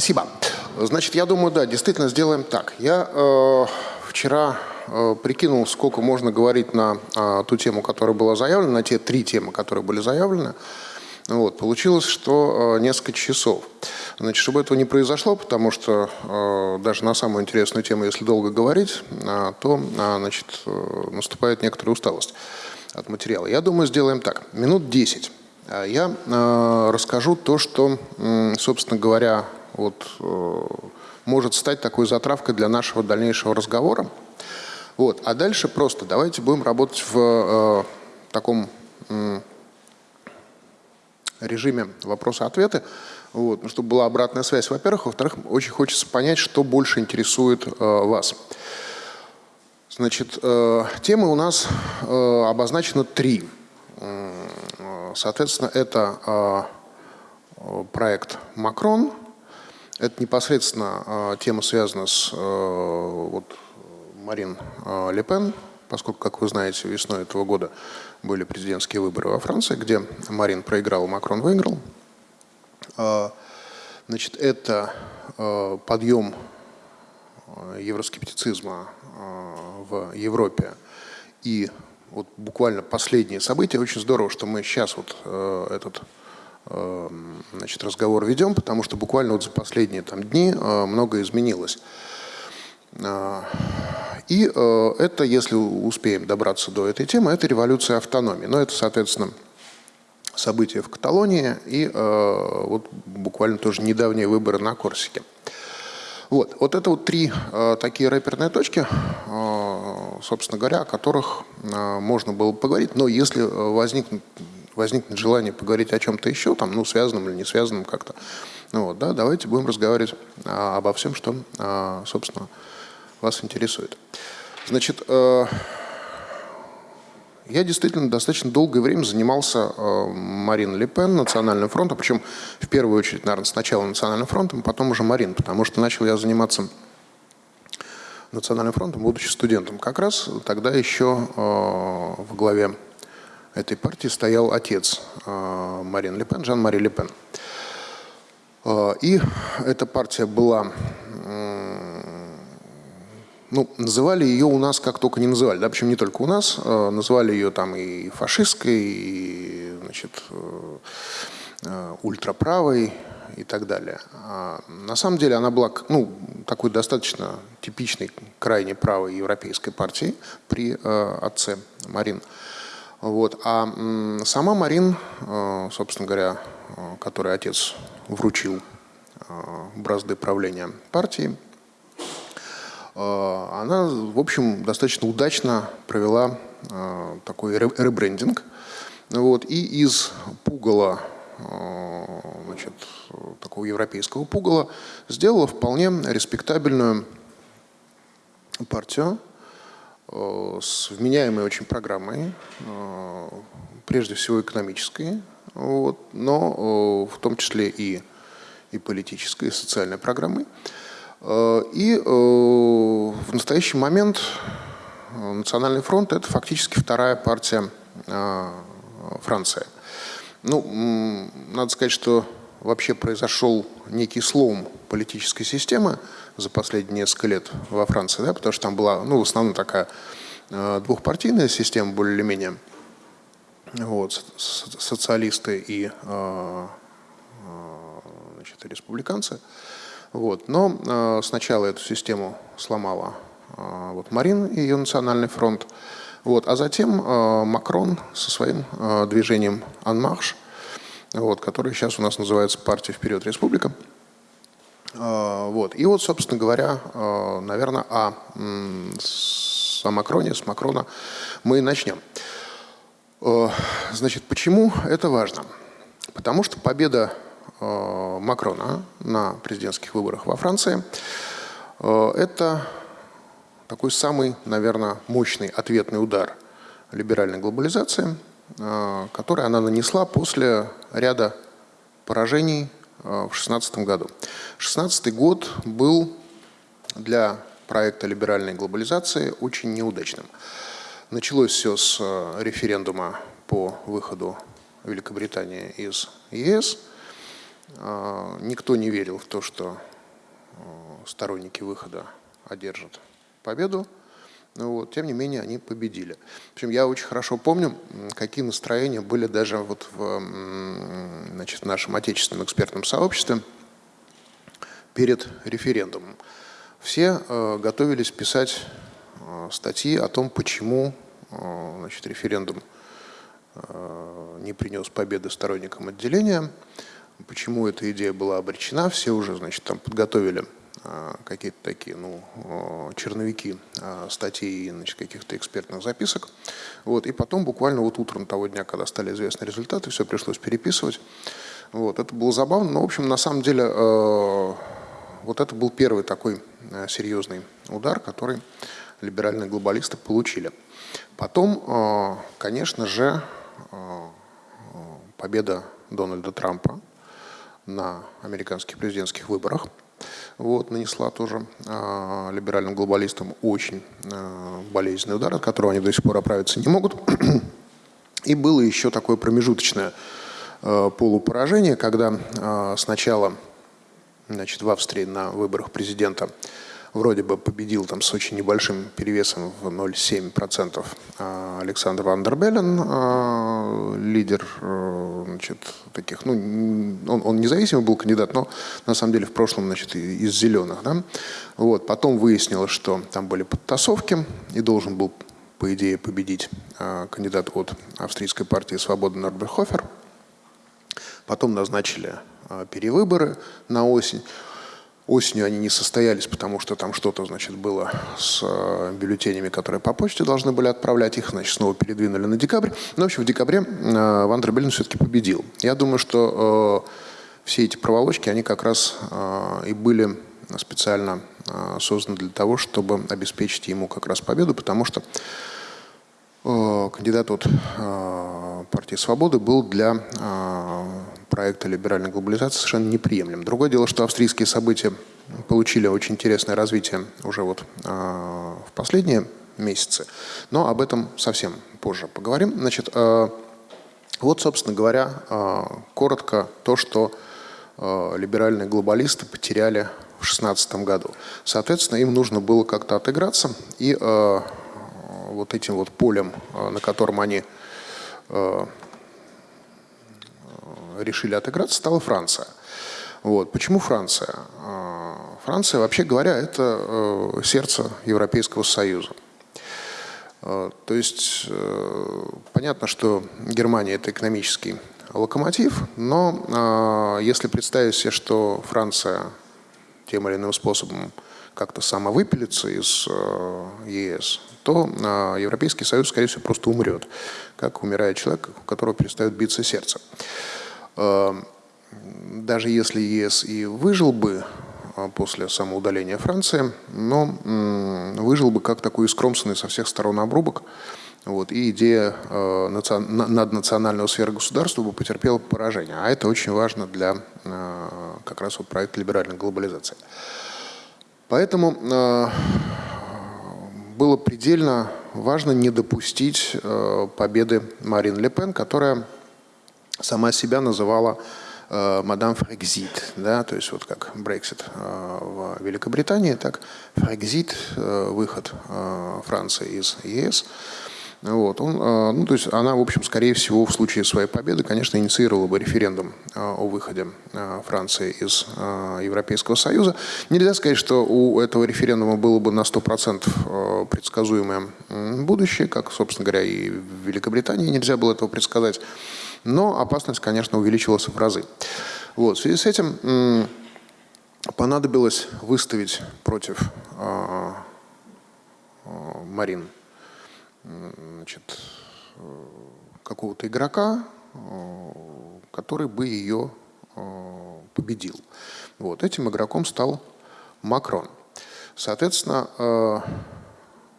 Спасибо. Значит, я думаю, да, действительно сделаем так. Я э, вчера э, прикинул, сколько можно говорить на э, ту тему, которая была заявлена, на те три темы, которые были заявлены. Вот, получилось, что э, несколько часов. Значит, чтобы этого не произошло, потому что э, даже на самую интересную тему, если долго говорить, э, то э, значит, э, наступает некоторая усталость от материала. Я думаю, сделаем так. Минут 10. Э, я э, расскажу то, что, э, собственно говоря, вот, э, может стать такой затравкой для нашего дальнейшего разговора. Вот. А дальше просто давайте будем работать в э, таком режиме вопроса-ответы, вот, ну, чтобы была обратная связь, во-первых. Во-вторых, очень хочется понять, что больше интересует э, вас. Значит, темы у нас обозначено три. Соответственно, это проект «Макрон», это непосредственно э, тема связана с э, вот, Марин э, Ле поскольку, как вы знаете, весной этого года были президентские выборы во Франции, где Марин проиграл, Макрон выиграл. Значит, это подъем евроскептицизма в Европе и вот буквально последние события. Очень здорово, что мы сейчас вот этот значит, разговор ведем, потому что буквально вот за последние там, дни э, многое изменилось. Э, и э, это, если успеем добраться до этой темы, это революция автономии. Но это, соответственно, события в Каталонии и вот буквально тоже недавние выборы на Корсике. Вот, вот это вот три э, такие рэперные точки, э, собственно говоря, о которых э, можно было поговорить. Но если возникнут возникнет желание поговорить о чем-то еще, там, ну, связанном или не связанном как-то, ну, вот, да, давайте будем разговаривать а, обо всем, что, а, собственно, вас интересует. Значит, э, я действительно достаточно долгое время занимался э, Марин Ле Национальным фронтом, причем в первую очередь, наверное, сначала Национальным фронтом, потом уже Марин, потому что начал я заниматься Национальным фронтом, будучи студентом. Как раз тогда еще э, в главе этой партии стоял отец э, Марин Ле Пен, Жан-Мари Ле Пен. Э, и эта партия была, ну, называли ее у нас как только не называли, да, причем не только у нас, э, называли ее там и фашистской, и, значит, ультраправой и так далее. А на самом деле она была ну, такой достаточно типичной, крайне правой европейской партией при отце Марин. Вот. А сама Марин, э, собственно говоря, э, которой отец вручил э, бразды правления партии, она, в общем, достаточно удачно провела такой ребрендинг. Вот. И из пугала, значит, такого европейского пугала, сделала вполне респектабельную партию, с вменяемой очень программой, э, прежде всего экономической, вот, но э, в том числе и, и политической, и социальной программой. И в настоящий момент Национальный фронт – это фактически вторая партия Франции. Ну, надо сказать, что вообще произошел некий слом политической системы за последние несколько лет во Франции, да, потому что там была, ну, в основном такая э, двухпартийная система, более или менее, вот, социалисты и э, э, значит, республиканцы. Вот. Но сначала эту систему сломала вот, Марин и ее национальный фронт, вот, а затем Макрон со своим движением «Анмарш», вот, который сейчас у нас называется «Партия вперед Республика». А, вот. И вот, собственно говоря, а, наверное, о, Макроне, с Макрона мы начнем. А, значит, почему это важно? Потому что победа Макрона на президентских выборах во Франции – это такой самый, наверное, мощный ответный удар либеральной глобализации – который она нанесла после ряда поражений э, в 2016 году. 2016 год был для проекта либеральной глобализации очень неудачным. Началось все с э, референдума по выходу Великобритании из ЕС. Никто не верил в то, что сторонники выхода одержат победу. Ну вот, тем не менее, они победили. В общем, я очень хорошо помню, какие настроения были даже вот в, значит, нашем отечественном экспертном сообществе перед референдумом. Все э, готовились писать э, статьи о том, почему э, значит, референдум э, не принес победы сторонникам отделения, почему эта идея была обречена. Все уже значит, там подготовили какие-то такие, ну, черновики а, статей значит, каких-то экспертных записок. Вот, и потом буквально вот утром того дня, когда стали известны результаты, все пришлось переписывать. Вот, это было забавно, но, в общем, на самом деле, вот это был первый такой серьезный удар, который либеральные глобалисты получили. Потом, конечно же, победа Дональда Трампа на американских президентских выборах – вот, нанесла тоже э, либеральным глобалистам очень э, болезненный удар, от которого они до сих пор оправиться не могут. И было еще такое промежуточное э, полупоражение, когда э, сначала значит, в Австрии на выборах президента вроде бы победил там с очень небольшим перевесом в 0,7% а, Александр Вандербеллен, а, лидер э, значит, таких, ну, он, он независимый был кандидат, но на самом деле в прошлом значит, из зеленых. Да? Вот, потом выяснилось, что там были подтасовки, и должен был, по идее, победить а, кандидат от австрийской партии «Свобода» Норберхофер. Потом назначили перевыборы на осень. Осенью они не состоялись, потому что там что-то, значит, было с э, бюллетенями, которые по почте должны были отправлять. Их, значит, снова передвинули на декабрь. Но, в общем, в декабре э, Вандер Беллин все-таки победил. Я думаю, что э, все эти проволочки, они как раз и были специально созданы для того, чтобы обеспечить ему как раз победу, потому что кандидат от партии «Свободы» был для проекта либеральной глобализации совершенно неприемлем. Другое дело, что австрийские события получили очень интересное развитие уже вот э, в последние месяцы, но об этом совсем позже поговорим. Значит, э, вот, собственно говоря, э, коротко то, что э, либеральные глобалисты потеряли в 2016 году. Соответственно, им нужно было как-то отыграться, и э, вот этим вот полем, на котором они решили отыграться, стала Франция. Вот. Почему Франция? А, Франция, вообще говоря, это э, сердце Европейского Союза. А, то есть э, понятно, что Германия – это экономический локомотив, но а, если представить себе, что Франция тем или иным способом как-то самовыпилится из э, ЕС, то Европейский Союз, скорее всего, просто умрет, как умирает человек, у которого перестает биться сердце. Эм, даже если ЕС и выжил бы а, после самоудаления Франции, но выжил бы как такой искромсанный со всех сторон обрубок, вот, и идея э, наднационального сферогосударства бы потерпела поражение. А это очень важно для э, как раз вот проекта либеральной глобализации. Поэтому э, было предельно важно не допустить э, победы Марин Ле Пен, которая сама себя называла э, мадам Фрекзит, да, то есть вот как Брексит э, в Великобритании, так Фрекзит, э, выход Франции из ЕС. Вот, он, ну, то есть она, в общем, скорее всего, в случае своей победы, конечно, инициировала бы референдум о выходе Франции из Европейского Союза. Нельзя сказать, что у этого референдума было бы на 100% предсказуемое будущее, как, собственно говоря, и в Великобритании нельзя было этого предсказать но опасность, конечно, увеличивалась в разы. Вот. В связи с этим понадобилось выставить против э, э, Марин какого-то игрока, э, который бы ее э, победил. Вот. Этим игроком стал Макрон. Соответственно,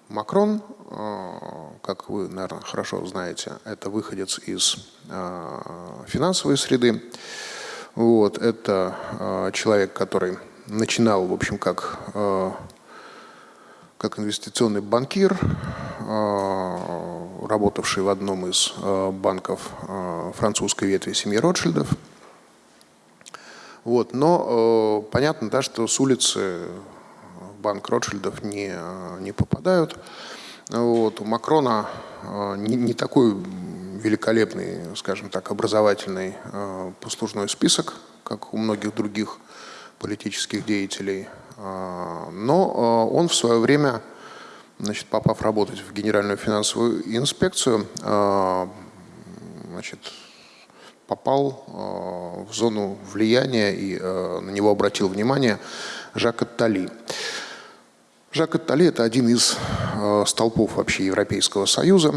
Макрон, как вы, наверное, хорошо знаете, это выходец из э, финансовой среды. Вот, это э, человек, который начинал, в общем, как, как инвестиционный банкир, работавший в одном из банков французской ветви семьи Ротшильдов. Вот, но понятно, да, что с улицы банк Ротшильдов не, не попадают. Вот, у Макрона э, не, не такой великолепный, скажем так, образовательный э, послужной список, как у многих других политических деятелей. Э, но э, он в свое время, значит, попав работать в Генеральную финансовую инспекцию, э, значит, попал э, в зону влияния и э, на него обратил внимание Жак Аттали. Жак Аттали – это один из э, столпов вообще Европейского Союза,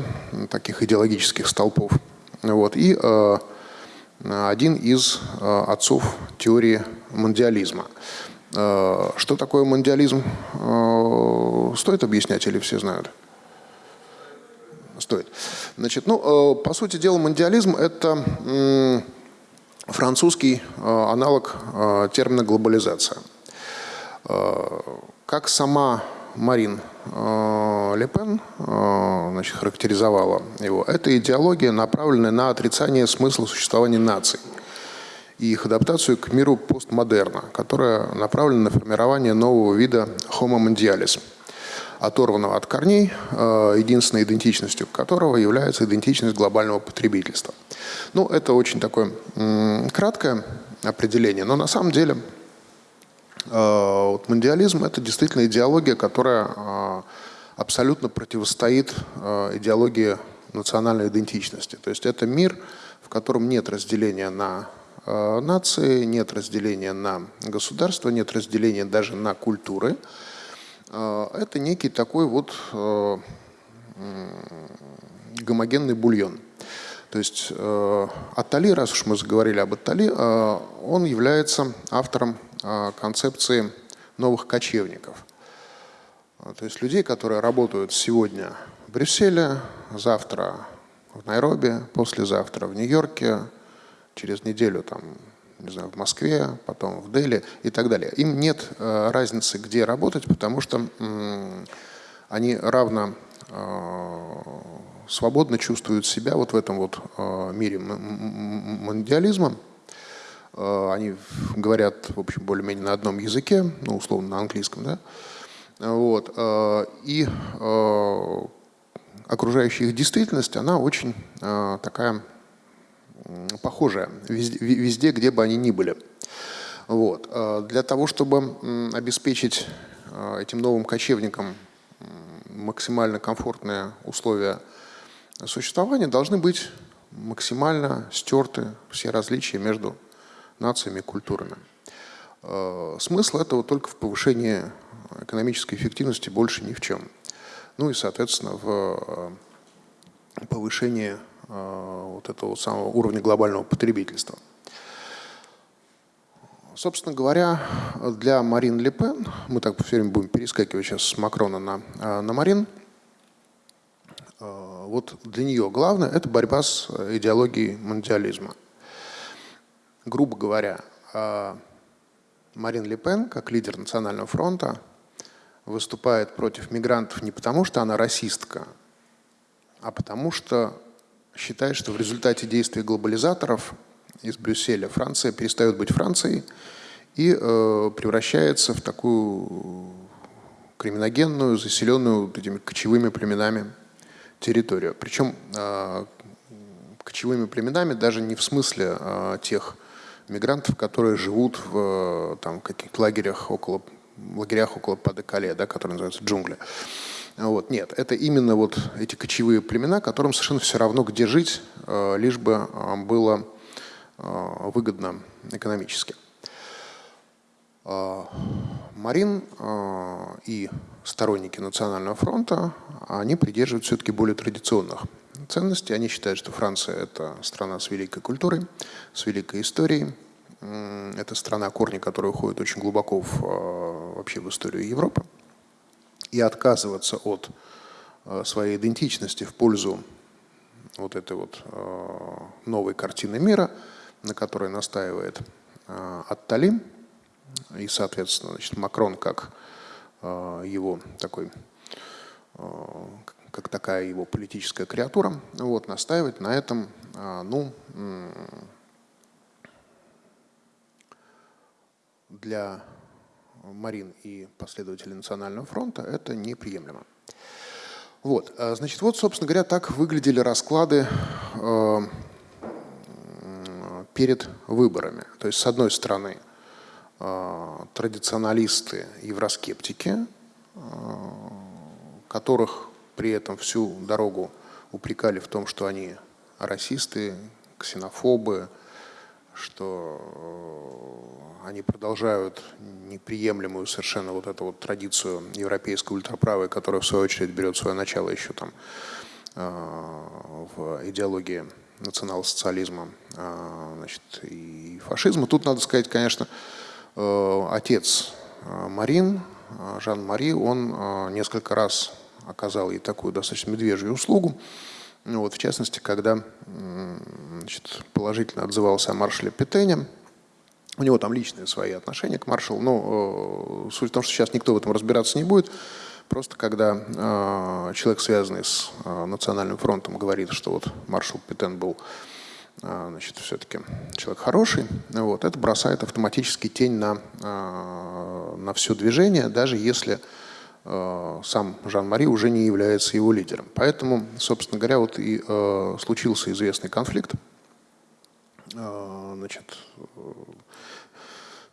таких идеологических столпов. Вот, и один из отцов теории мундиализма. Что такое мундиализм? Стоит объяснять или все знают? стоит. Значит, ну, э, по сути дела, мундиализм – это французский э, аналог э, термина «глобализация». Как сама Марин Ле Пен значит, характеризовала его, это идеология, направленная на отрицание смысла существования наций и их адаптацию к миру постмодерна, которая направлена на формирование нового вида homo mondialis – оторванного от корней, э, единственной идентичностью которого является идентичность глобального потребительства. Ну, это очень такое краткое определение, но на самом деле э, вот мундиализм – это действительно идеология, которая э, абсолютно противостоит идеологии национальной идентичности. То есть это мир, в котором нет разделения на нации, нет разделения на государства, нет разделения даже на культуры. Это некий такой вот э, гомогенный бульон. То есть э, Аттали, раз уж мы заговорили об Аттали, э, он является автором концепции новых кочевников. То есть людей, которые работают сегодня в Брюсселе, завтра в Найроби, послезавтра в Нью-Йорке, через неделю там не знаю, в Москве, потом в Дели и так далее. Им нет э, разницы, где работать, потому что они равно э, свободно чувствуют себя вот в этом вот мире мондиализма. Они говорят, в общем, более-менее на одном языке, ну, условно, на английском, да. Вот. И окружающая их действительность, она очень такая похожая везде, везде, где бы они ни были. Вот. Для того, чтобы обеспечить этим новым кочевникам максимально комфортные условия существования, должны быть максимально стерты все различия между нациями и культурами. А, смысл этого только в повышении экономической эффективности, больше ни в чем. Ну и, соответственно, в повышении Э, вот этого самого уровня глобального потребительства. Собственно говоря, для Марин Ле Пен, мы так все время будем перескакивать сейчас с Макрона на, э, на Марин, э, вот для нее главное – это борьба с идеологией мундиализма. Грубо говоря, Марин Ле Пен, как лидер Национального фронта, выступает против мигрантов не потому, что она расистка, а потому что считает, что в результате действий глобализаторов из Брюсселя Франция перестает быть Францией и э, превращается в такую криминогенную, заселенную этими кочевыми племенами территорию. Причем э, кочевыми племенами даже не в смысле э, тех мигрантов, которые живут в там, каких-то лагерях около, лагерях около Падекале, да, которые называются джунгли. Вот, нет, это именно вот эти кочевые племена, которым совершенно все равно, где жить, э, лишь бы э, было э, выгодно экономически. Марин и сторонники Национального фронта, они придерживаются все-таки более традиционных ценностей. Они считают, что Франция – это страна с великой культурой, с великой историей. Это страна, корни которой уходят очень глубоко в, вообще в историю Европы и отказываться от э, своей идентичности в пользу вот этой вот э, новой картины мира, на которой настаивает э, Аттали, и, соответственно, значит, Макрон как его такой, как такая его политическая креатура, вот, настаивает на этом, ну, для Марин и последователей Национального фронта это неприемлемо. Вот, а, значит, вот, собственно говоря, так выглядели расклады перед выборами. То есть, с одной стороны, традиционалисты, евроскептики, э, которых при этом всю дорогу упрекали в том, что они расисты, ксенофобы, что э, они продолжают неприемлемую совершенно вот эту вот традицию европейской ультраправой, которая в свою очередь берет свое начало еще там э, в идеологии национал-социализма э, значит, и фашизма. Тут надо сказать, конечно, отец Марин, Жан-Мари, он несколько раз оказал ей такую достаточно медвежью услугу. Ну, вот, в частности, когда значит, положительно отзывался о маршале Петене, у него там личные свои отношения к маршалу, но э, суть в том, что сейчас никто в этом разбираться не будет. Просто когда э, человек, связанный с э, Национальным фронтом, говорит, что вот маршал Петен был э, значит, все-таки человек хороший, вот, это бросает автоматически тень на, э, на все движение, даже если Э, сам Жан-Мари уже не является его лидером. Поэтому, собственно говоря, вот и случился известный конфликт значит,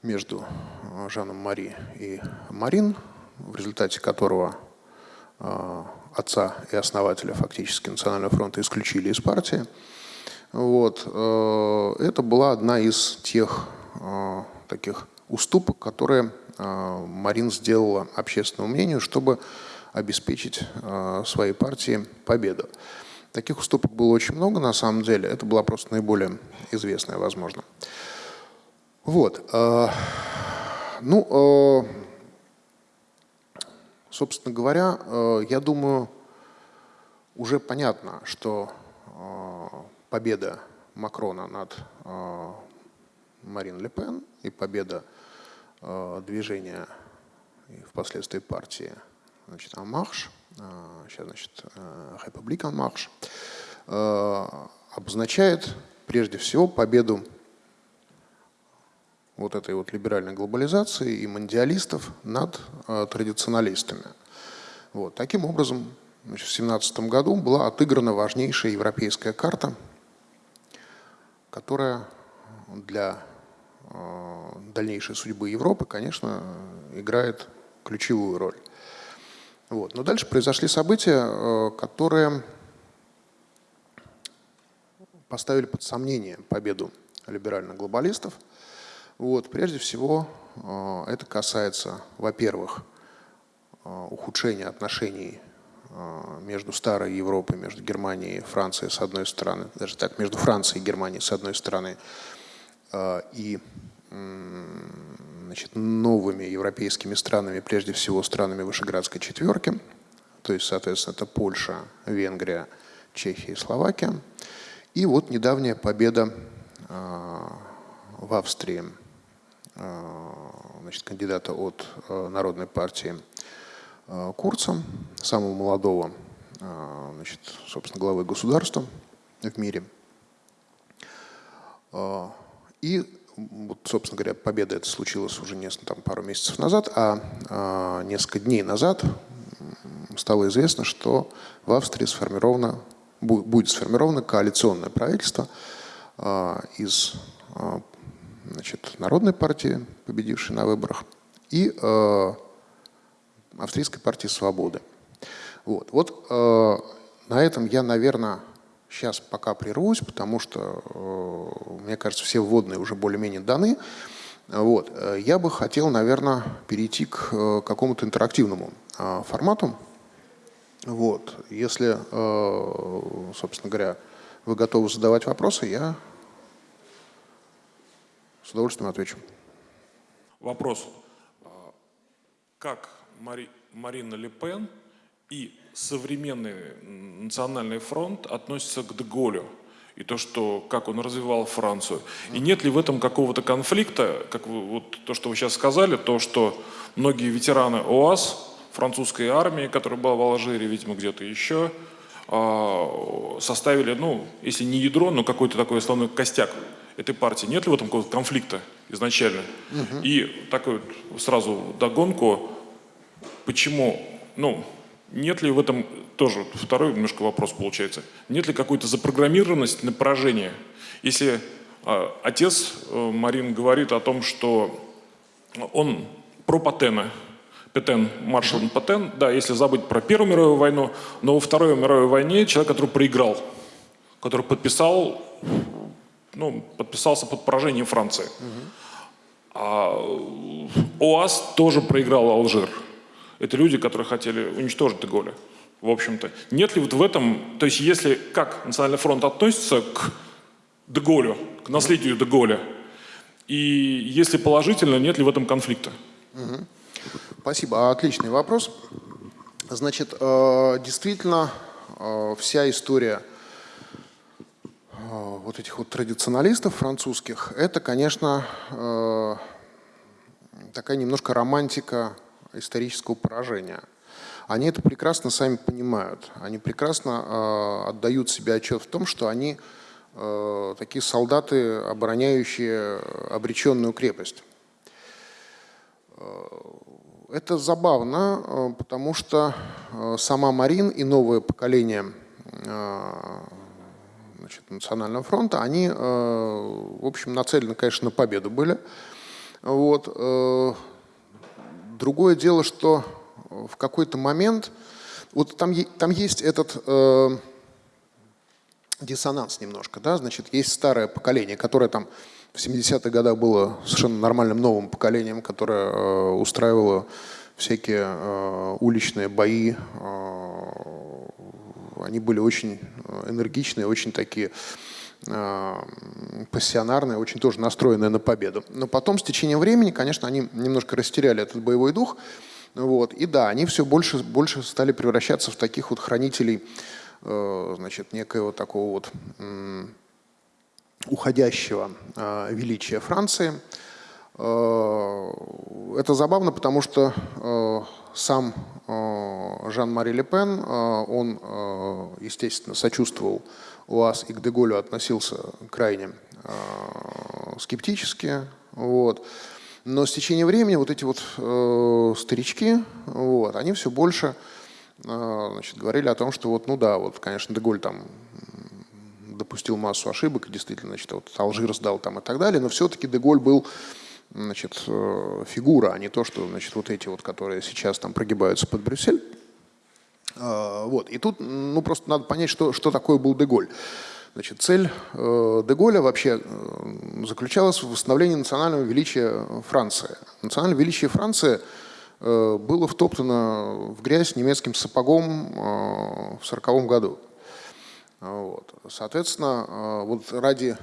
между Жаном Мари и Марин, в результате которого отца и основателя фактически Национального фронта исключили из партии. Вот. Это была одна из тех таких уступок, которые а, Марин сделала общественному мнению, чтобы обеспечить своей партии победу. Таких уступок было очень много, на самом деле. Это была просто наиболее известная, возможно. Вот. Ну, собственно говоря, я думаю, уже понятно, что победа Макрона над Марин Ле Пен и победа Э, движения и впоследствии партии значит, Амарш, сейчас значит Републик Амарш, обозначает прежде всего победу вот этой вот либеральной глобализации и мандиалистов над э, традиционалистами. Вот. Таким образом, значит, в 17 году была отыграна важнейшая европейская карта, которая для Э, дальнейшей судьбы Европы, конечно, играет ключевую роль. Вот. Но дальше произошли события, э, которые поставили под сомнение победу либеральных глобалистов. Вот. Прежде всего, э, это касается, во-первых, ухудшения отношений между старой Европой, между Германией и Францией с одной стороны, даже так, между Францией и Германией с одной стороны, а, и значит, новыми европейскими странами, прежде всего странами Вышеградской четверки, то есть, соответственно, это Польша, Венгрия, Чехия и Словакия. И вот недавняя победа а, в Австрии значит, кандидата от Народной партии Курца, самого молодого, значит, собственно, главы государства в мире. И, вот, собственно говоря, победа это случилась уже несколько, там, пару месяцев назад, а, а несколько дней назад стало известно, что в Австрии сформировано, будет сформировано коалиционное правительство из значит, Народной партии, победившей на выборах, и Австрийской партии Свободы. Вот, вот а, на этом я, наверное, сейчас пока прервусь, потому что, э, мне кажется, все вводные уже более-менее даны. Вот. Э, я бы хотел, наверное, перейти к э, какому-то интерактивному формату. Вот. Если, собственно говоря, вы готовы задавать вопросы, я с удовольствием отвечу. Вопрос. Как Мари, Марина Ле Пен и современный национальный фронт относится к Деголю и то, что, как он развивал Францию. И нет ли в этом какого-то конфликта, как вы, вот то, что вы сейчас сказали, то, что многие ветераны ОАС, французской армии, которая была в Алжире, видимо, где-то еще, а, составили, ну, если не ядро, но какой-то такой основной костяк этой партии? Нет ли в этом какого-то конфликта изначально? И такой вот сразу догонку, почему, ну, нет ли в этом, тоже второй немножко вопрос получается, нет ли какой-то запрограммированности на поражение? Если э, отец э, Марин говорит о том, что он про Патена, Петен, маршал Петен, да, если забыть про Первую мировую войну, но во Второй мировой войне человек, который проиграл, который подписал, ну, подписался под поражением Франции. А ОАС тоже проиграл Алжир. Это люди, которые хотели уничтожить Деголя, в общем-то. Нет ли вот в этом, то есть если, как Национальный фронт относится к Деголю, к наследию Деголя, и если положительно, нет ли в этом конфликта? Спасибо. Отличный вопрос. Значит, э, действительно, э, вся история э, вот этих вот традиционалистов французских, это, конечно, такая немножко романтика исторического поражения. Они это прекрасно сами понимают. Они прекрасно отдают себе отчет в том, что они такие солдаты, обороняющие обреченную крепость. Это забавно, э, потому что э, сама Марин и новое поколение э, значит, Национального фронта, они, в общем, нацелены, конечно, на победу были. Вот. Другое дело, что в какой-то момент, вот там, там есть этот э, диссонанс немножко, да, значит, есть старое поколение, которое там в 70-х годах было совершенно нормальным новым поколением, которое э, устраивало всякие э, уличные бои. Э, они были очень энергичные, очень такие пассионарные, очень тоже настроенные на победу. Но потом, с течением времени, конечно, они немножко растеряли этот боевой дух. Вот. И да, они все больше, больше стали превращаться в таких вот хранителей значит, некоего такого вот уходящего э, величия Франции. Э, это забавно, потому что э, сам Жан-Мари Ле Пен, он, естественно, сочувствовал УАЗ и к Деголю относился крайне скептически. Вот. Но с течением времени вот эти вот старички, вот, они все больше значит, говорили о том, что вот, ну да, вот, конечно, Деголь там допустил массу ошибок, действительно, значит, вот Алжир сдал там и так далее, но все-таки Деголь был значит, э, фигура, а не то, что значит, вот эти вот, которые сейчас там прогибаются под Брюссель. А, вот. И тут ну, просто надо понять, что, что такое был Деголь. Значит, цель э, Деголя вообще э, заключалась в восстановлении национального величия Франции. Национальное величие Франции было втоптано в грязь немецким сапогом в 1940 году. Вот. Соответственно, э, вот ради,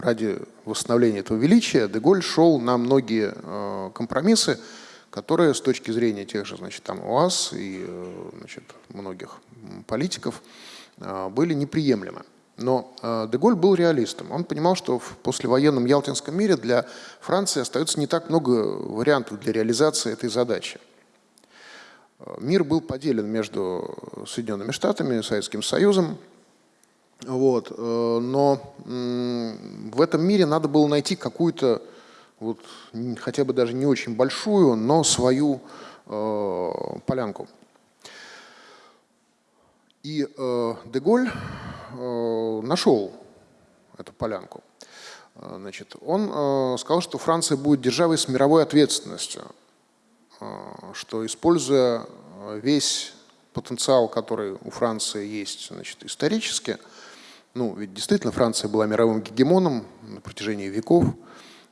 ради восстановления этого величия Деголь шел на многие э, компромиссы, которые с точки зрения тех же значит, там, УАЗ и э, значит, многих политиков были неприемлемы. Но Деголь был реалистом. Он понимал, что в послевоенном Ялтинском мире для Франции остается не так много вариантов для реализации этой задачи. Мир был поделен между Соединенными Штатами Советским Союзом. Вот. Э, но в этом мире надо было найти какую-то, вот, хотя бы даже не очень большую, но свою э, полянку. И э, Деголь нашел эту полянку. Значит, он сказал, что Франция будет державой с мировой ответственностью. Что используя весь потенциал, который у Франции есть значит, исторически, ну, ведь действительно Франция была мировым гегемоном на протяжении веков,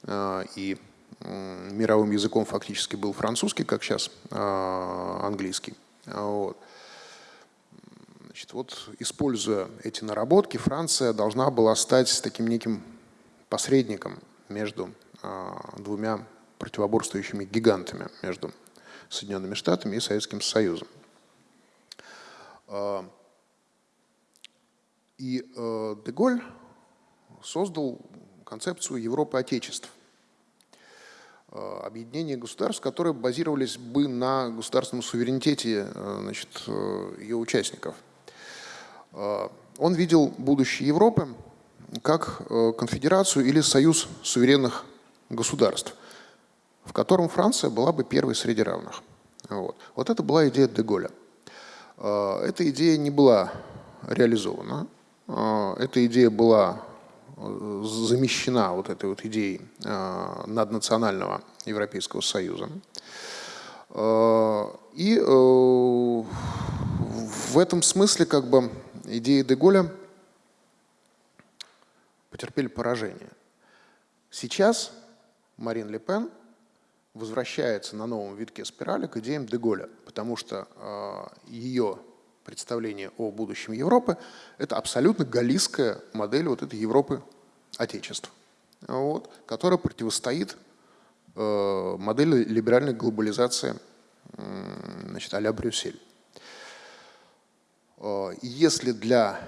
а, и мировым языком фактически был французский, как сейчас английский. Вот. Значит, вот, используя эти наработки, Франция должна была стать таким неким посредником между двумя противоборствующими гигантами между Соединенными Штатами и Советским Союзом. И э, Деголь создал концепцию Европы Отечеств. А, объединение государств, которые базировались бы на государственном суверенитете э, значит, э, ее участников. А, он видел будущее Европы как э, конфедерацию или союз суверенных государств, в котором Франция была бы первой среди равных. Вот, вот это была идея Деголя. Э, эта идея не была реализована. Эта идея была замещена вот этой вот идеей наднационального Европейского Союза. И в этом смысле как бы идеи Деголя потерпели поражение. Сейчас Марин Ле Пен возвращается на новом витке спирали к идеям Деголя, потому что э, ее представление о будущем Европы – это абсолютно галлийская модель вот этой Европы Отечества, вот, которая противостоит э, модели либеральной глобализации э, значит, а-ля Брюссель. Э, если для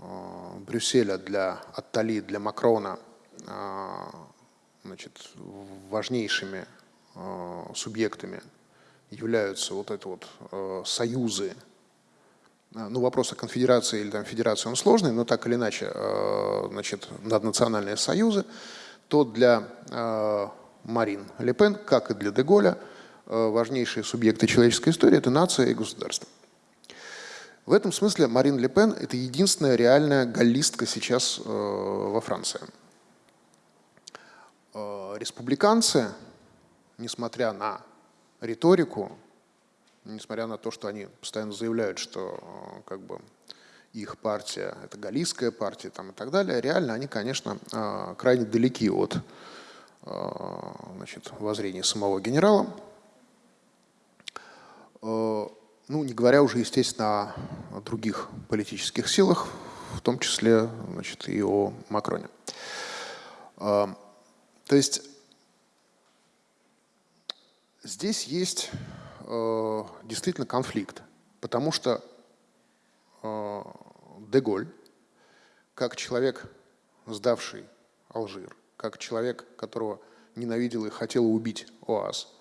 э, Брюсселя, для Аттали, для Макрона э, значит, важнейшими субъектами являются вот это вот союзы, ну вопрос о конфедерации или там федерации он сложный, но так или иначе, значит, наднациональные союзы, то для Марин Лепен, как и для Деголя, важнейшие субъекты человеческой истории – это нация и государство. В этом смысле Марин Ле Пен – это единственная реальная галлистка сейчас э, во Франции. Э, республиканцы, несмотря на риторику, несмотря на то, что они постоянно заявляют, что э, как бы, их партия – это галлийская партия там, и так далее, реально они, конечно, крайне далеки от значит, воззрения самого генерала. Ну, не говоря уже, естественно, о других политических силах, в том числе значит, и о Макроне. То есть здесь есть э, действительно конфликт, потому что э, Деголь, как человек, сдавший Алжир, как человек, которого ненавидел и хотел убить ОАС,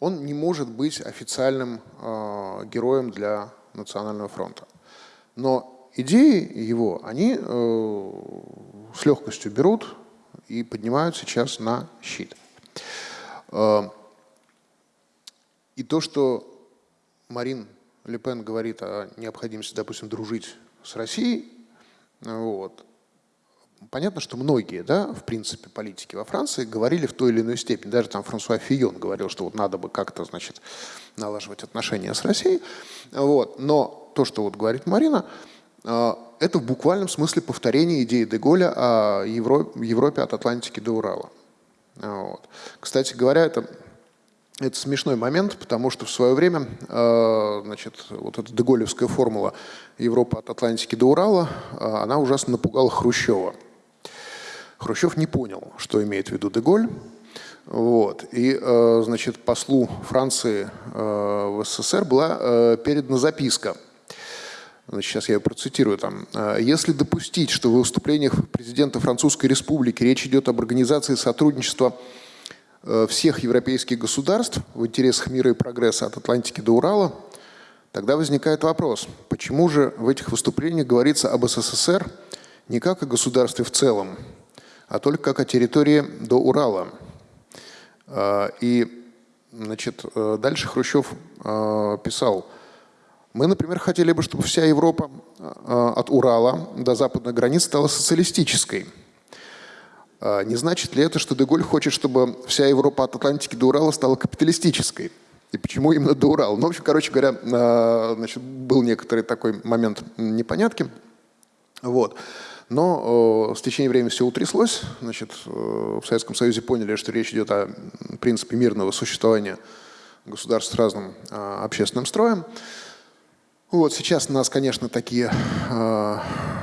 он не может быть официальным э, героем для Национального фронта. Но идеи его, они э, с легкостью берут и поднимают сейчас на щит. Э, и то, что Марин Лепен говорит о необходимости, допустим, дружить с Россией, вот, Понятно, что многие, да, в принципе, политики во Франции говорили в той или иной степени. Даже там Франсуа Фион говорил, что вот надо бы как-то, значит, налаживать отношения с Россией. Вот. Но то, что вот говорит Марина, э, это в буквальном смысле повторение идеи Деголя о Европе от Атлантики до Урала. Вот. Кстати говоря, это, это смешной момент, потому что в свое время э, значит, вот эта деголевская формула Европа от Атлантики до Урала, э, она ужасно напугала Хрущева. Хрущев не понял, что имеет в виду Деголь. Вот. И, э, значит, послу Франции в СССР была передана записка. Значит, сейчас я ее процитирую там. «Если допустить, что в выступлениях президента Французской Республики речь идет об организации сотрудничества всех европейских государств в интересах мира и прогресса от Атлантики до Урала, тогда возникает вопрос, почему же в этих выступлениях говорится об СССР не как о государстве в целом, а только как о территории до Урала. А, и значит, э, дальше Хрущев писал, мы, например, хотели бы, чтобы вся Европа от Урала до западной границ стала социалистической. Не значит ли это, что Деголь хочет, чтобы вся Европа от Атлантики до Урала стала капиталистической? И почему именно до Урала? Ну, в общем, короче говоря, значит, был некоторый такой момент непонятки. Вот. Но э, с течением времени все утряслось. Значит, э, в Советском Союзе поняли, что речь идет о принципе мирного существования государств с разным э, общественным строем. Вот, сейчас нас, конечно, такие э,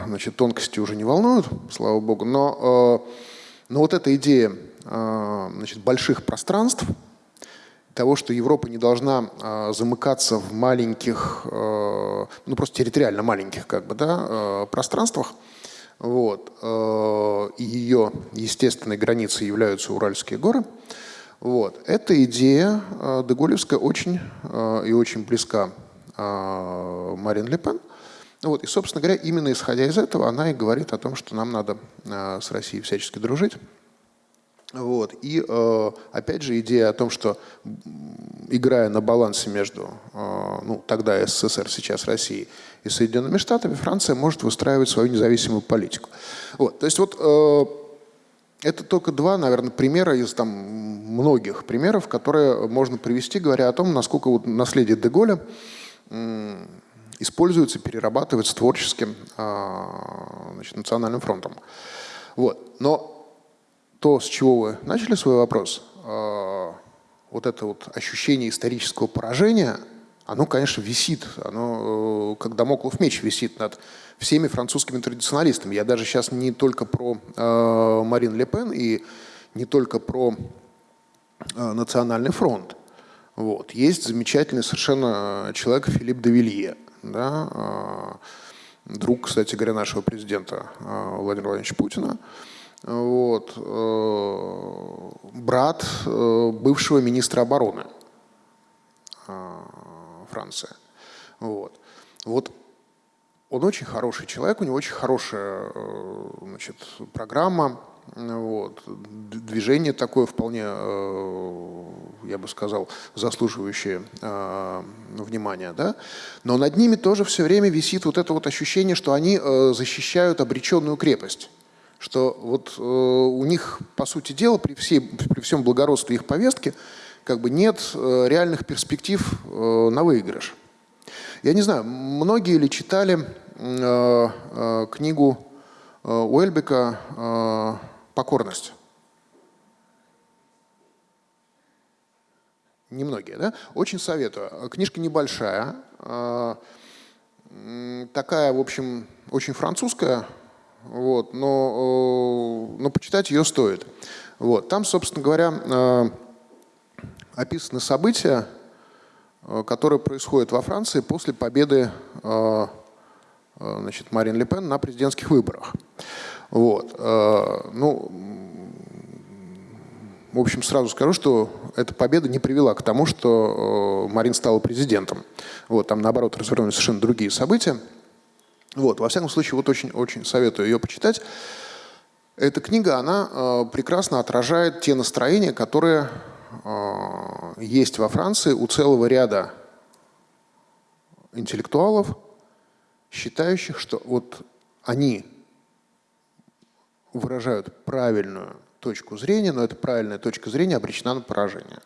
значит, тонкости уже не волнуют, слава богу, но, э, но вот эта идея э, значит, больших пространств, того, что Европа не должна э, замыкаться в маленьких, э, ну просто территориально маленьких как бы, да, пространствах, вот. И ее естественной границей являются Уральские горы. Вот. Эта идея э, Деголевская очень и очень близка Марин Ле Пен. Вот, и, собственно говоря, именно исходя из этого, она и говорит о том, что нам надо э, с Россией всячески дружить. Вот. И э, опять же идея о том, что играя на балансе между э, ну, тогда СССР, сейчас Россией и Соединенными Штатами, Франция может выстраивать свою независимую политику. Вот. То есть вот э, это только два, наверное, примера из там, многих примеров, которые можно привести, говоря о том, насколько вот наследие Деголя используется, перерабатывается творческим значит, национальным фронтом. Вот. Но то, с чего вы начали свой вопрос, э, вот это вот ощущение исторического поражения, оно, конечно, висит, оно э, как домоклов меч висит над всеми французскими традиционалистами. Я даже сейчас не только про э, Марин Ле Пен и не только про Национальный фронт. Вот. Есть замечательный совершенно человек Филипп де да, друг, кстати говоря, нашего президента Владимира Владимировича Путина вот, э, брат э, бывшего министра обороны э, Франции. Вот. вот он очень хороший человек, у него очень хорошая значит, программа, вот, движение такое вполне, я бы сказал, заслуживающее внимания. Да? Но над ними тоже все время висит вот это вот ощущение, что они защищают обреченную крепость что вот э, у них, по сути дела, при, всей, при всем благородстве их повестки, как бы нет э, реальных перспектив э, на выигрыш. Я не знаю, многие ли читали э, э, книгу э, Уэльбека э, «Покорность»? Немногие, да? Очень советую. Книжка небольшая, э, такая, в общем, очень французская, вот, но, э, но почитать ее стоит. Вот, там, собственно говоря, э, описаны события, э, которые происходят во Франции после победы значит, Марин Ле Пен на президентских выборах. Вот. Ну, в общем, сразу скажу, что эта победа не привела к тому, что Марин стала президентом. Вот, там, наоборот, развернулись совершенно другие события. Вот, во всяком случае, вот очень-очень советую ее почитать. Эта книга, она э, прекрасно отражает те настроения, которые э, есть во Франции у целого ряда интеллектуалов, считающих, что вот они выражают правильную точку зрения, но эта правильная точка зрения обречена на поражение.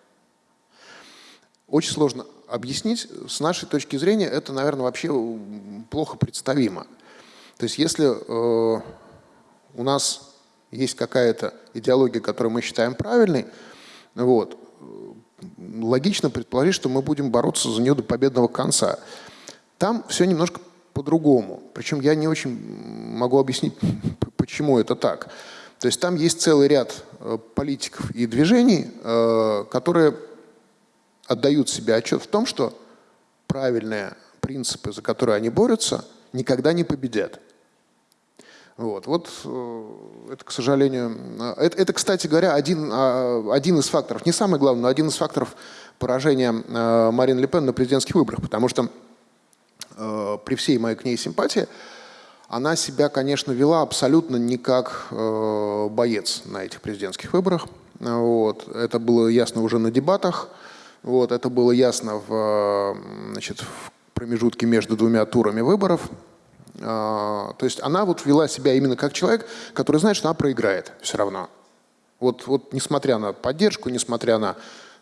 Очень сложно объяснить. С нашей точки зрения это, наверное, вообще плохо представимо. То есть если э, у нас есть какая-то идеология, которую мы считаем правильной, вот, логично предположить, что мы будем бороться за нее до победного конца. Там все немножко по-другому. Причем я не очень могу объяснить, почему это так. То есть там есть целый ряд э, политиков и движений, э, которые отдают себе отчет в том, что правильные принципы, за которые они борются, никогда не победят. Вот, вот э, это, к сожалению, это, это, кстати говоря, один, а, один из факторов, не самый главный, но один из факторов поражения Марин Ле Пен на президентских выборах, потому что при всей моей к ней симпатии, она себя, конечно, вела абсолютно не как боец на этих президентских выборах. Вот. Это было ясно уже на дебатах. Вот, это было ясно в, значит, в промежутке между двумя турами выборов. А, то есть она вот вела себя именно как человек, который знает, что она проиграет все равно. Вот, вот несмотря на поддержку, несмотря на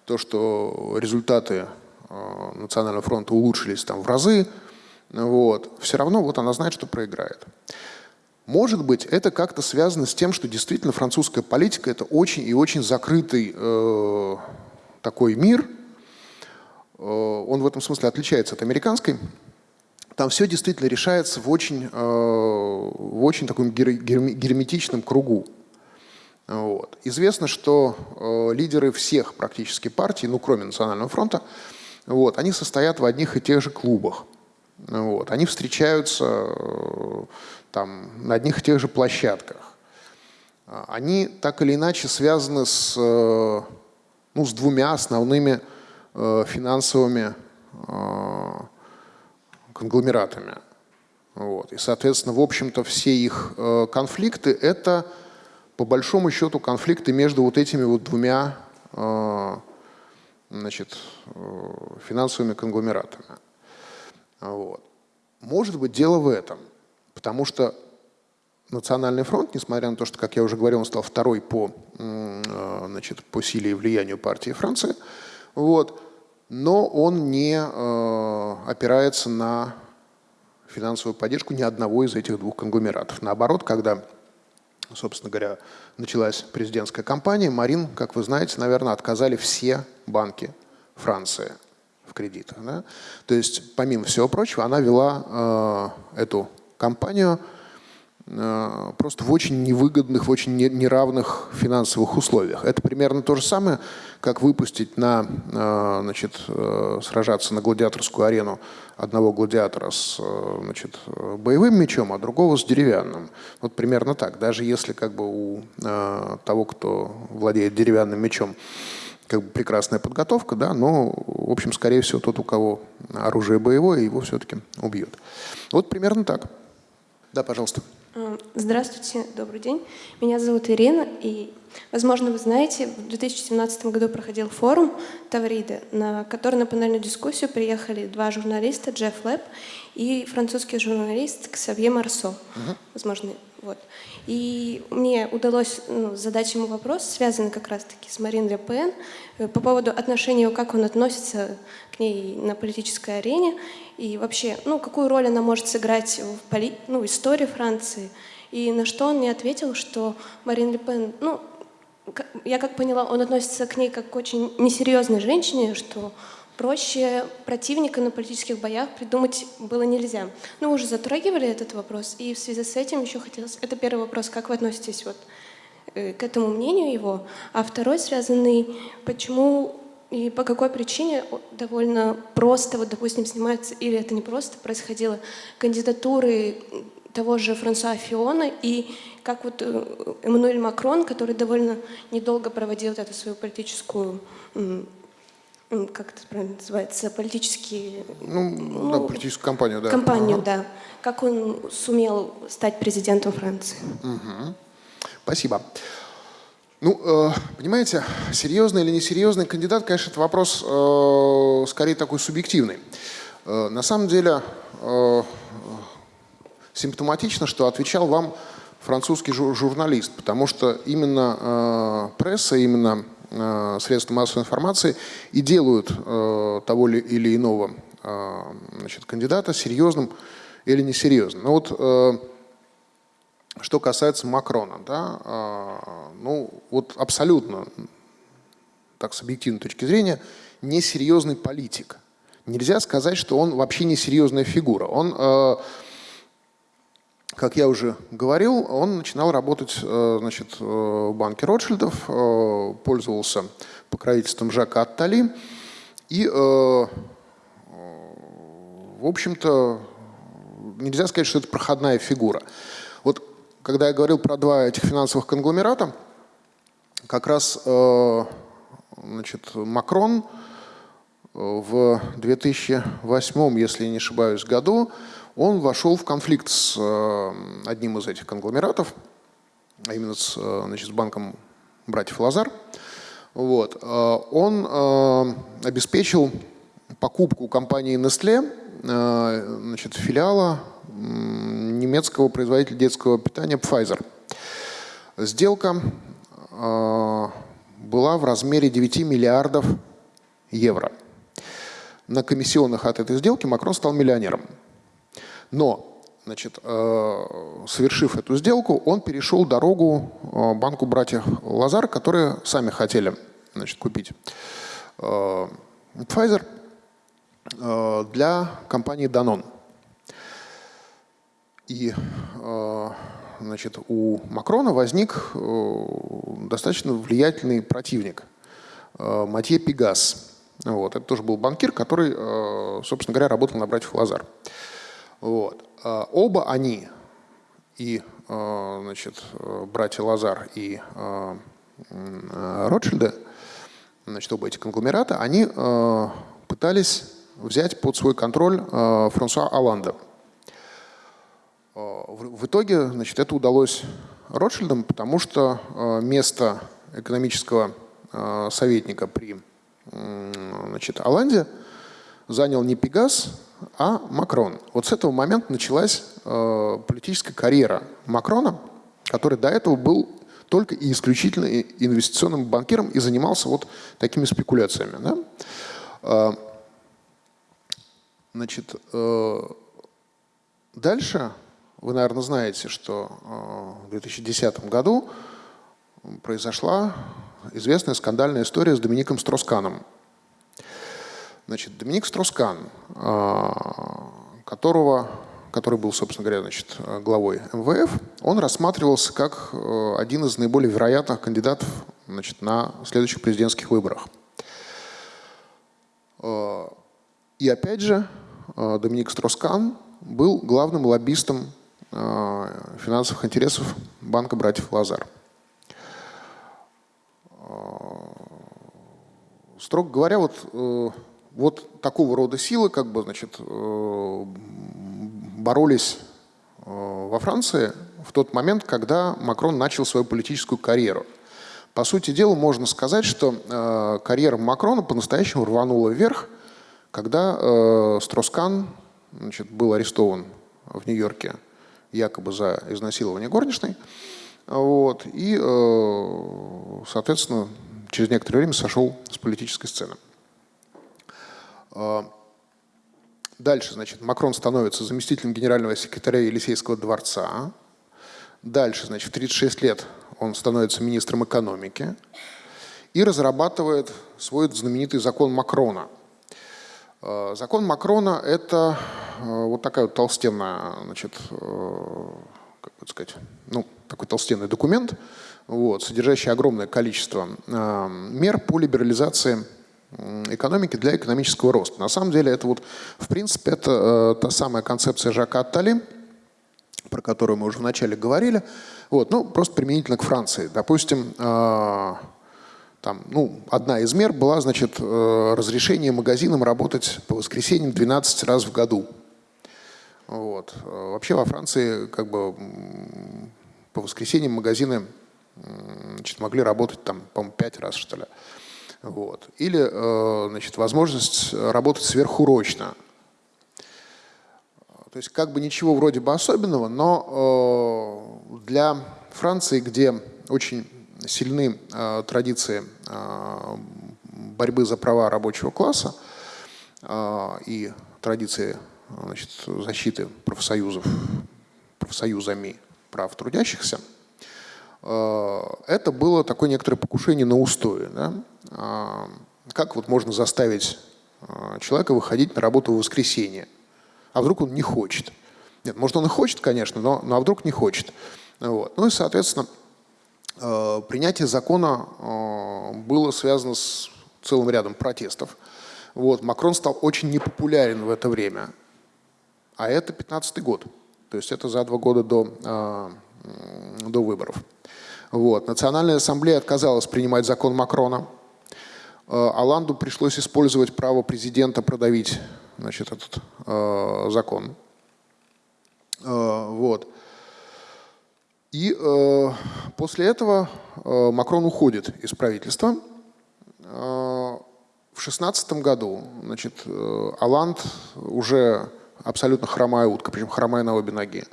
то, что результаты а, Национального фронта улучшились там в разы, вот, все равно вот она знает, что проиграет. Может быть, это как-то связано с тем, что действительно французская политика – это очень и очень закрытый э, такой мир – Э, он в этом смысле отличается от американской. Там все действительно решается в очень, э, в очень таком герметичном кругу. Вот. Известно, что э, лидеры всех практически партий, ну кроме Национального фронта, вот, они состоят в одних и тех же клубах. Вот. Они встречаются там, на одних и тех же площадках. Они так или иначе связаны с, ну, с двумя основными Э, финансовыми э, конгломератами. Вот. И, соответственно, в общем-то, все их э, конфликты – это, по большому счету, конфликты между вот этими вот двумя э, значит, э, финансовыми конгломератами. Вот. Может быть, дело в этом, потому что Национальный фронт, несмотря на то, что, как я уже говорил, он стал второй по, э, значит, по силе и влиянию партии Франции, вот, но он не э, опирается на финансовую поддержку ни одного из этих двух конгломератов. Наоборот, когда, собственно говоря, началась президентская кампания, Марин, как вы знаете, наверное, отказали все банки Франции в кредитах. Да? То есть, помимо всего прочего, она вела э, эту кампанию Э, просто в очень невыгодных, в очень неравных финансовых условиях. Это примерно то же самое, как выпустить на, э, значит, э, сражаться на гладиаторскую арену одного гладиатора с значит, боевым мечом, а другого с деревянным. Вот примерно так. Даже если как бы у того, кто владеет деревянным мечом, как бы прекрасная подготовка, да, но, в общем, скорее всего, тот, у кого оружие боевое, его все-таки убьет. Вот примерно так. Да, пожалуйста. Э, здравствуйте, добрый день. Меня зовут Ирина, и, возможно, вы знаете, в 2017 году проходил форум Таврида, на который на панельную дискуссию приехали два журналиста, Джефф Лэб и французский журналист Ксавье Марсо. Uh-huh. Возможно, вот. И мне удалось ну, задать ему вопрос, связанный как раз-таки с Марин Ле Пен, э, по поводу отношения, как он относится к ней на политической арене, и вообще, ну, какую роль она может сыграть в поли... ну, истории Франции. И на что он мне ответил, что Марин Ле Пен, ну, я как поняла, он относится к ней как к очень несерьезной женщине, что проще противника на политических боях придумать было нельзя. Ну, уже затрагивали этот вопрос, и в связи с этим еще хотелось... Это первый вопрос, как вы относитесь вот э, к этому мнению его? А второй связанный, почему и по какой причине довольно просто, вот, допустим, снимается, или это не просто, происходило, кандидатуры того же Франсуа Фиона и как вот э, Эммануэль Макрон, который довольно недолго проводил эту свою политическую как это правильно называется, политические... Ну, ну да, политическую кампанию, да. Кампанию, ага. да. Как он сумел стать президентом Франции. Угу. Спасибо. Ну, э, понимаете, серьезный или несерьезный кандидат, конечно, это вопрос э, скорее такой субъективный. Э, на самом деле симптоматично, что отвечал вам французский жур журналист, потому что именно пресса, именно Э, средства массовой информации и делают э, того или иного э, значит, кандидата серьезным или несерьезным. Ну вот, что касается Макрона, да, ну вот абсолютно, так с объективной точки зрения, несерьезный политик. Нельзя сказать, что он вообще несерьезная фигура. Он как я уже говорил, он начинал работать э, значит, э, в банке Ротшильдов, э, пользовался покровительством Жака Аттали. И, в общем-то, нельзя сказать, что это проходная фигура. Вот когда я говорил про два этих финансовых конгломерата, как раз значит, Макрон в 2008, если я не ошибаюсь, году он вошел в конфликт с э, одним из этих конгломератов, а именно с, э, значит, с банком братьев Лазар. Вот. Э, он обеспечил покупку компании Nestle, значит, филиала немецкого производителя детского питания Pfizer. Сделка была в размере 9 миллиардов евро. На комиссионных от этой сделки Макрон стал миллионером. Но, значит, э, совершив эту сделку, он перешел дорогу э, банку братьев Лазар, которые сами хотели значит, купить э, Pfizer для компании Danone. И значит, у Макрона возник достаточно влиятельный противник Матье Пегас. Вот. Это тоже был банкир, который, собственно говоря, работал на братьев Лазар. Вот. А оба они, и а, значит, братья Лазар и а, Ротшильды, значит, оба эти конгломерата, они пытались взять под свой контроль Франсуа Аланда. в, итоге значит, это удалось Ротшильдам, потому что место экономического советника при значит, Оланде занял не Пегас, а Макрон. Вот с этого момента началась э, политическая карьера Макрона, который до этого был только и исключительно инвестиционным банкиром и занимался вот такими спекуляциями. Да? Э, значит, э, дальше вы, наверное, знаете, что э, в 2010 году произошла известная скандальная история с Домиником Стросканом. Значит, Доминик Строскан, а, которого, который был, собственно говоря, значит, главой МВФ, он рассматривался как э, один из наиболее вероятных кандидатов значит, на следующих президентских выборах. Э, и опять же, э, Доминик Строскан был главным лоббистом финансовых интересов банка братьев Лазар. Строго говоря, вот вот такого рода силы как бы, значит, э, боролись э, во Франции в тот момент, когда Макрон начал свою политическую карьеру. По сути дела, можно сказать, что э, карьера Макрона по-настоящему рванула вверх, когда Строскан значит, был арестован в Нью-Йорке якобы за изнасилование горничной. Вот, и, соответственно, через некоторое время сошел с политической сцены. А, дальше, значит, Макрон становится заместителем генерального секретаря Елисейского дворца. Дальше, значит, в 36 лет он становится министром экономики и разрабатывает свой знаменитый закон Макрона. А, закон Макрона – это а, вот такая вот толстенная, значит, как бы сказать, ну, такой толстенный документ, вот, содержащий огромное количество мер по либерализации экономики для экономического роста. На самом деле это вот, в принципе, это э, та самая концепция Жака Аттали, про которую мы уже вначале говорили, вот, ну, просто применительно к Франции. Допустим, э, там, ну, одна из мер была, значит, э, разрешение магазинам работать по воскресеньям 12 раз в году. Вот. Вообще во Франции как бы по воскресеньям магазины значит, могли работать там, по-моему, 5 раз, что ли. Вот. Или э, значит, возможность работать сверхурочно. То есть как бы ничего вроде бы особенного, но э, для Франции, где очень сильны э, традиции борьбы за права рабочего класса и традиции значит, защиты профсоюзов, профсоюзами прав трудящихся – Э, это было такое некоторое покушение на устои. Да? А, как вот можно заставить э, человека выходить на работу в воскресенье? А вдруг он не хочет? Нет, может он и хочет, конечно, но, но а вдруг не хочет. Вот. Ну и, соответственно, э, принятие закона было связано с целым рядом протестов. Вот. Макрон стал очень непопулярен в это время. А это 15 год. То есть это за два года до, до выборов. Вот. Национальная ассамблея отказалась принимать закон Макрона. Э, Аланду пришлось использовать право президента продавить значит, этот э, закон. Э, вот. И э, после этого э, Макрон уходит из правительства. Э, в 2016 году значит, э, Аланд уже абсолютно хромая утка, причем хромая на обе ноги.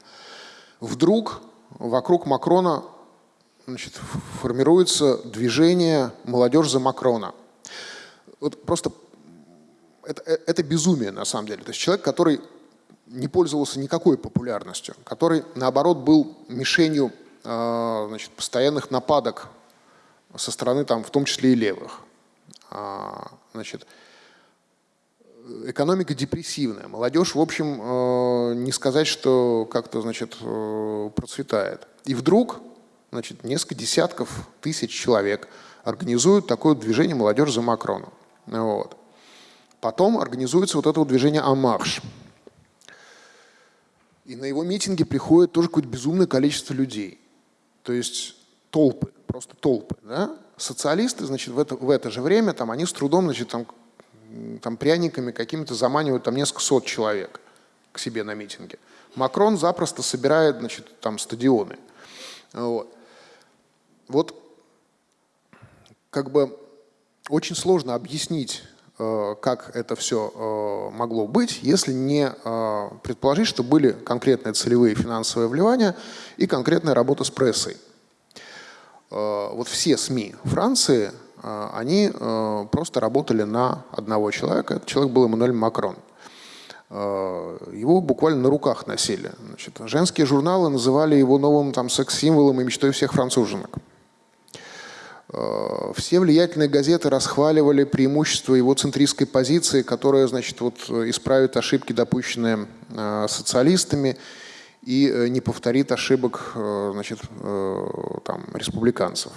Вдруг вокруг Макрона значит, формируется движение «Молодежь за Макрона». Вот просто это, это безумие на самом деле. То есть человек, который не пользовался никакой популярностью, который, наоборот, был мишенью э, значит, постоянных нападок со стороны, там, в том числе и левых. А, значит, экономика депрессивная. Молодежь, в общем, э, не сказать, что как-то значит, э, процветает. И вдруг значит, несколько десятков тысяч человек организуют такое движение «Молодежь за Макрона». Вот. Потом организуется вот это вот движение «Амарш». И на его митинги приходит тоже какое-то безумное количество людей. То есть толпы, просто толпы. Да? Социалисты, значит, в это, в это же время, там, они с трудом, значит, там, там пряниками какими-то заманивают там несколько сот человек. к себе на митинги. Макрон запросто собирает значит, там стадионы. Вот. вот как бы очень сложно объяснить, э, как это все э, могло быть, если не э, предположить, что были конкретные целевые финансовые вливания и конкретная работа с прессой. Вот все СМИ Франции, они просто работали на одного человека. Этот человек был Эммануэль Макрон. Его буквально на руках носили. Значит, женские журналы называли его новым секс-символом и мечтой всех француженок. Э, все влиятельные газеты расхваливали преимущество его центристской позиции, которая, значит, вот исправит ошибки, допущенные э, социалистами, и э, не повторит ошибок, значит, там, республиканцев.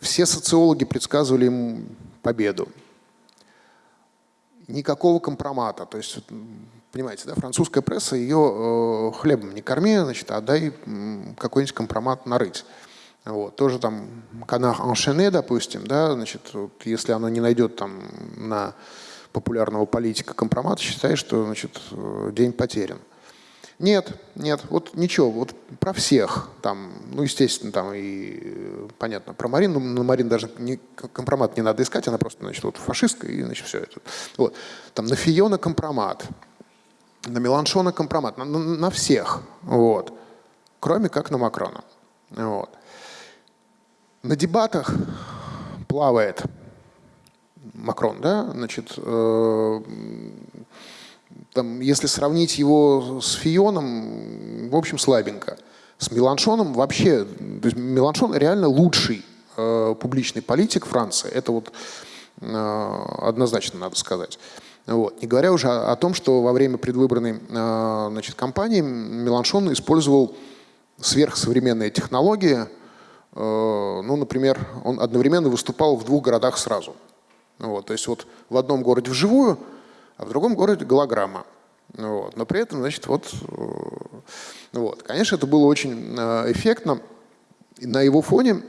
Все социологи предсказывали ему победу. Никакого компромата. То есть, понимаете, да, французская пресса ее хлебом не корми, значит, а дай какой-нибудь компромат нарыть. Вот. Тоже там канах Аншене, допустим, да, значит, вот, если она не найдет там на популярного политика компромат, считай, что значит, день потерян. Нет, нет, вот ничего, вот про всех, там, ну, естественно, там и понятно, про Марину, на Марин даже не, компромат не надо искать, она просто, значит, вот фашистка, и, значит, все это. Вот. Там на Фиона компромат, на Меланшона компромат, на, на, на всех, вот, кроме как на Макрона. Вот. На дебатах плавает Макрон, да, значит, э, там, если сравнить его с Фионом, в общем, слабенько. С Меланшоном вообще, то есть Меланшон реально лучший э, публичный политик Франции. Это вот э, однозначно надо сказать. Вот. Не говоря уже о, о том, что во время предвыборной э, значит, кампании Меланшон использовал сверхсовременные технологии, ну, например, он одновременно выступал в двух городах сразу. Вот, то есть вот в одном городе вживую, а в другом городе голограмма. Вот, но при этом, значит, вот, э, вот, конечно, это было очень э, эффектно. И на его фоне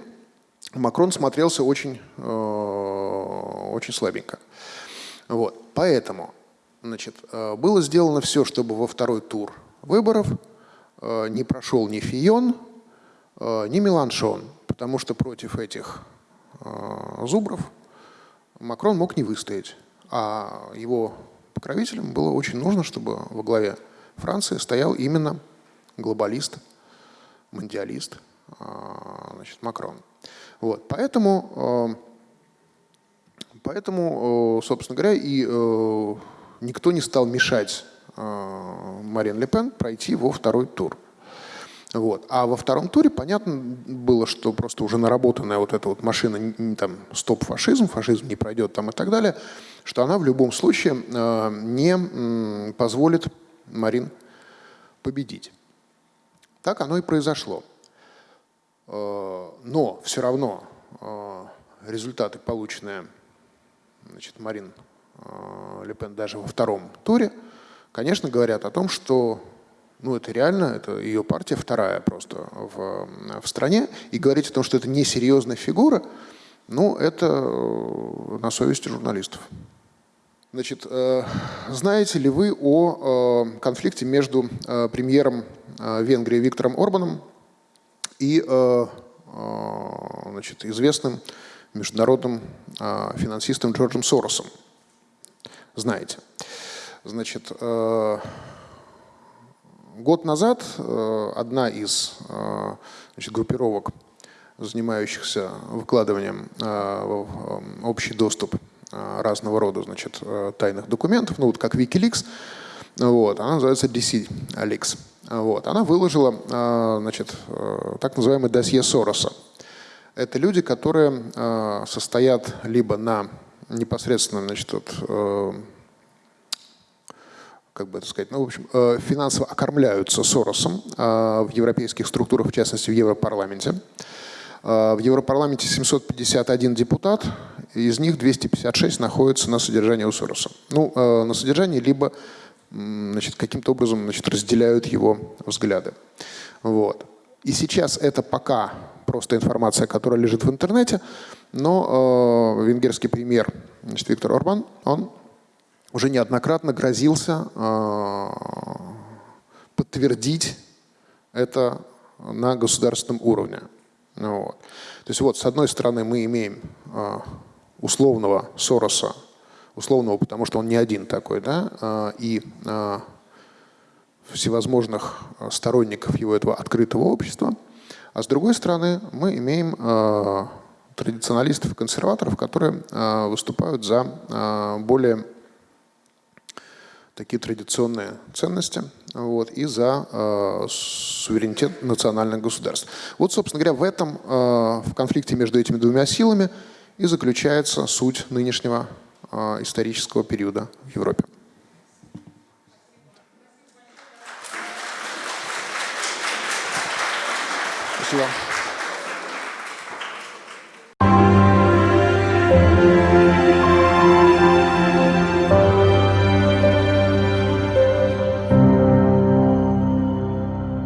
Макрон смотрелся очень, очень слабенько. Вот, поэтому, значит, было сделано все, чтобы во второй тур выборов не прошел ни Фион, ни Меланшон потому что против этих э, зубров Макрон мог не выстоять. А его покровителям было очень нужно, чтобы во главе Франции стоял именно глобалист, мандиалист, э, значит, Макрон. Вот, поэтому, э, поэтому, собственно говоря, и никто не стал мешать Марин Ле Пен пройти во второй тур. Вот. А во втором туре понятно было, что просто уже наработанная вот эта вот машина, там, стоп-фашизм, фашизм не пройдет там и так далее, что она в любом случае э, не позволит Марин победить. Так оно и произошло. Э, но все равно э, результаты, полученные значит, Марин э, Лепен даже во втором туре, конечно, говорят о том, что ну, это реально, это ее партия вторая просто в, в стране. И говорить о том, что это несерьезная фигура, ну, это э, на совести журналистов. Значит, э, знаете ли вы о э, конфликте между премьером Венгрии Виктором Орбаном и значит, известным международным финансистом Джорджем Соросом? Знаете. Значит, Год назад э, одна из э, значит, группировок, занимающихся выкладыванием э, в общий доступ разного рода значит, тайных документов, ну вот как Wikileaks, вот, она называется DC Leaks. Вот, она выложила значит, так называемый досье Сороса. Это люди, которые состоят либо на непосредственном значит, вот, как бы это сказать, ну, в общем, э, финансово окормляются Соросом э, в европейских структурах, в частности, в Европарламенте. Э, в Европарламенте 751 депутат, из них 256 находятся на содержании у Сороса. Ну, на содержании, либо значит, каким-то образом значит, разделяют его взгляды. Вот. И сейчас это пока просто информация, которая лежит в интернете, но э, венгерский премьер значит, Виктор Орбан, он уже неоднократно грозился э, подтвердить это на государственном уровне. Ну вот. То есть вот, с одной стороны, мы имеем э, условного Сороса, условного, потому что он не один такой, да, э, и всевозможных сторонников его этого открытого общества, а с другой стороны, мы имеем традиционалистов и консерваторов, которые выступают за более такие традиционные ценности вот, и за э, суверенитет национальных государств. Вот, собственно говоря, в этом, э, в конфликте между этими двумя силами и заключается суть нынешнего э, исторического периода в Европе. Спасибо.